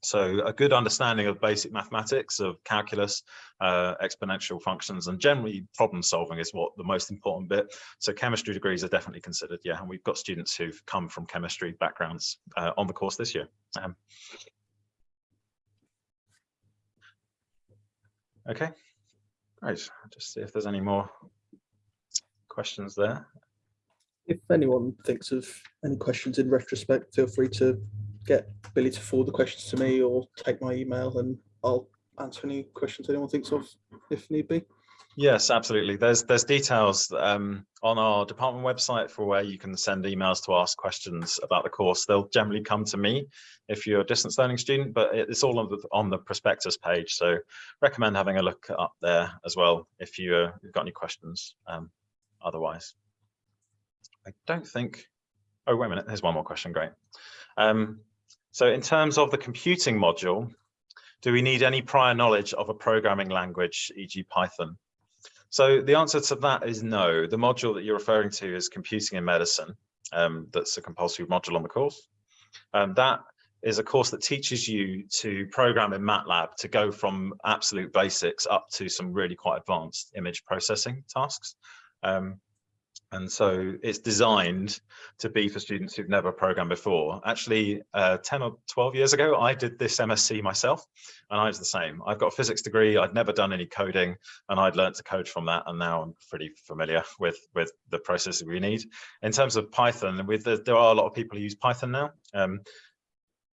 So a good understanding of basic mathematics, of calculus, uh, exponential functions, and generally problem solving is what the most important bit. So chemistry degrees are definitely considered, yeah. And we've got students who've come from chemistry backgrounds uh, on the course this year. Um, okay, great. Just see if there's any more questions there.
If anyone thinks of any questions in retrospect, feel free to get Billy to forward the questions to me or take my email and I'll answer any questions anyone thinks of if need be.
Yes, absolutely. There's there's details um, on our department website for where you can send emails to ask questions about the course. They'll generally come to me if you're a distance learning student, but it's all on the on the prospectus page. So recommend having a look up there as well if you, uh, you've got any questions. Um, otherwise, I don't think. Oh wait a minute. There's one more question. Great. Um, so in terms of the computing module, do we need any prior knowledge of a programming language, e.g. Python? So the answer to that is no. The module that you're referring to is computing in medicine. Um, that's a compulsory module on the course. Um, that is a course that teaches you to program in MATLAB to go from absolute basics up to some really quite advanced image processing tasks. Um, and so it's designed to be for students who've never programmed before. Actually, uh, 10 or 12 years ago, I did this MSc myself, and I was the same. I've got a physics degree, I'd never done any coding, and I'd learned to code from that, and now I'm pretty familiar with, with the processes we need. In terms of Python, with the, there are a lot of people who use Python now. Um,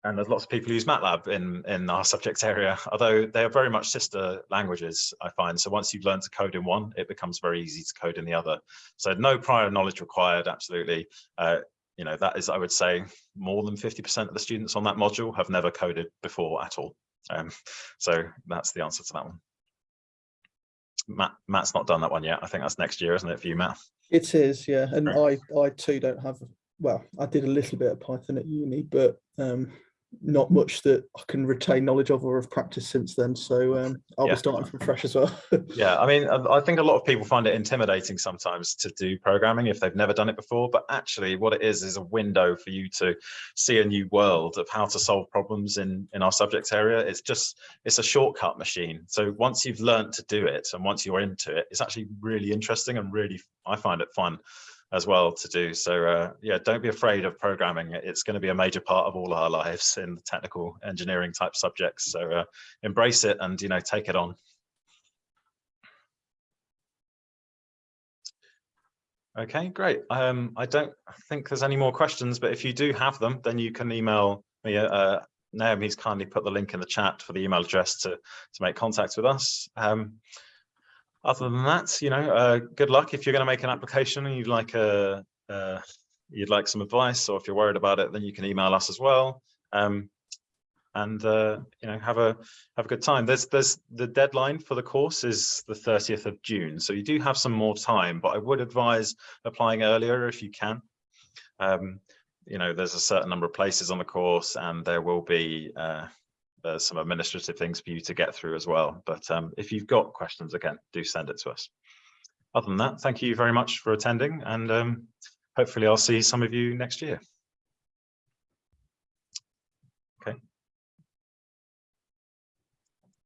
and there's lots of people who use MATLAB in, in our subject area, although they are very much sister languages, I find. So once you've learned to code in one, it becomes very easy to code in the other. So no prior knowledge required, absolutely. Uh, you know, that is, I would say, more than 50% of the students on that module have never coded before at all. Um, so that's the answer to that one. Matt, Matt's not done that one yet. I think that's next year, isn't it, for you, Matt?
It is, yeah. And right. I, I too don't have, well, I did a little bit of Python at uni, but um, not much that I can retain knowledge of or have practiced since then. So um, I'll
Yeah.
be starting from fresh as well.
Yeah, I mean, I think a lot of people find it intimidating sometimes to do programming if they've never done it before, but actually what it is is a window for you to see a new world of how to solve problems in, in our subject area. It's just, it's a shortcut machine. So once you've learned to do it and once you're into it, it's actually really interesting and really, I find it fun as well to do. So uh, yeah, don't be afraid of programming. It's going to be a major part of all our lives in the technical engineering type subjects. So uh, embrace it and, you know, take it on. Okay, great. Um, I don't think there's any more questions, but if you do have them, then you can email me. Uh, Naomi's kindly put the link in the chat for the email address to, to make contact with us. Um, other than that, you know, uh, good luck if you're going to make an application and you'd like a, uh, you'd like some advice, or if you're worried about it, then you can email us as well. Um, and uh, you know, have a have a good time. There's there's the deadline for the course is the 30th of June, so you do have some more time. But I would advise applying earlier if you can. Um, you know, there's a certain number of places on the course, and there will be uh, there's some administrative things for you to get through as well. But um, if you've got questions, again, do send it to us. Other than that, thank you very much for attending, and um, hopefully I'll see some of you next year.